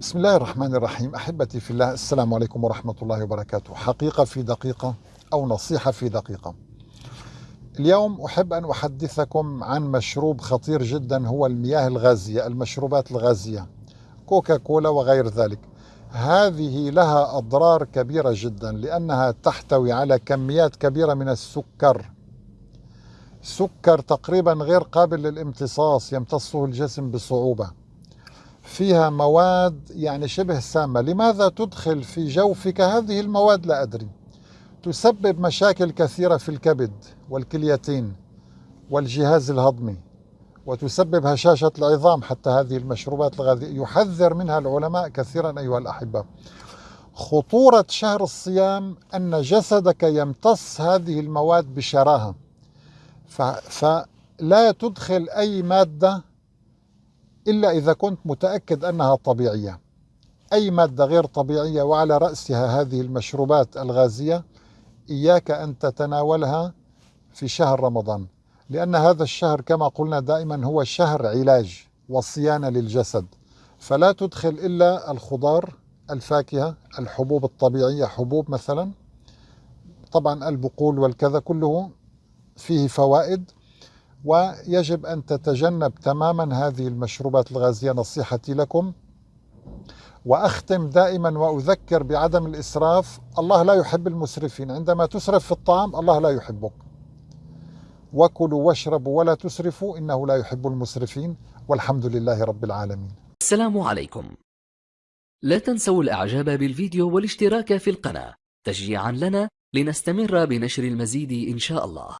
بسم الله الرحمن الرحيم احبتي في الله السلام عليكم ورحمه الله وبركاته حقيقه في دقيقه أو نصيحه في دقيقه اليوم احب ان احدثكم عن مشروب خطير جدا هو المياه الغازيه المشروبات الغازيه كوكا كولا وغير ذلك هذه لها اضرار كبيره جدا لانها تحتوي على كميات كبيره من السكر سكر تقريبا غير قابل للامتصاص يمتصه الجسم بصعوبه فيها مواد يعني شبه سامة. لماذا تدخل في جوفك هذه المواد؟ لا أدري. تسبب مشاكل كثيرة في الكبد والكليتين والجهاز الهضمي وتسبب هشاشة العظام. حتى هذه المشروبات الغازية يحذر منها العلماء كثيرا أيها الأحبة. خطورة شهر الصيام أن جسدك يمتص هذه المواد بشراهة. فلا تدخل أي مادة إلا إذا كنت متأكد أنها طبيعية. أي مادة غير طبيعية وعلى رأسها هذه المشروبات الغازية إياك أن تتناولها في شهر رمضان. لأن هذا الشهر كما قلنا دائما هو شهر علاج وصيانة للجسد. فلا تدخل إلا الخضار الفاكهة الحبوب الطبيعية حبوب مثلا. طبعا البقول والكذا كله فيه فوائد. ويجب أن تتجنب تماما هذه المشروبات الغازية. نصيحتي لكم وأختم دائما وأذكر بعدم الإسراف الله لا يحب المسرفين. عندما تسرف في الطعام الله لا يحبك. وكلوا واشربوا ولا تسرفوا إنه لا يحب المسرفين. والحمد لله رب العالمين. السلام عليكم. لا تنسوا الإعجاب بالفيديو والاشتراك في القناة. تشجيعا لنا لنستمر بنشر المزيد إن شاء الله.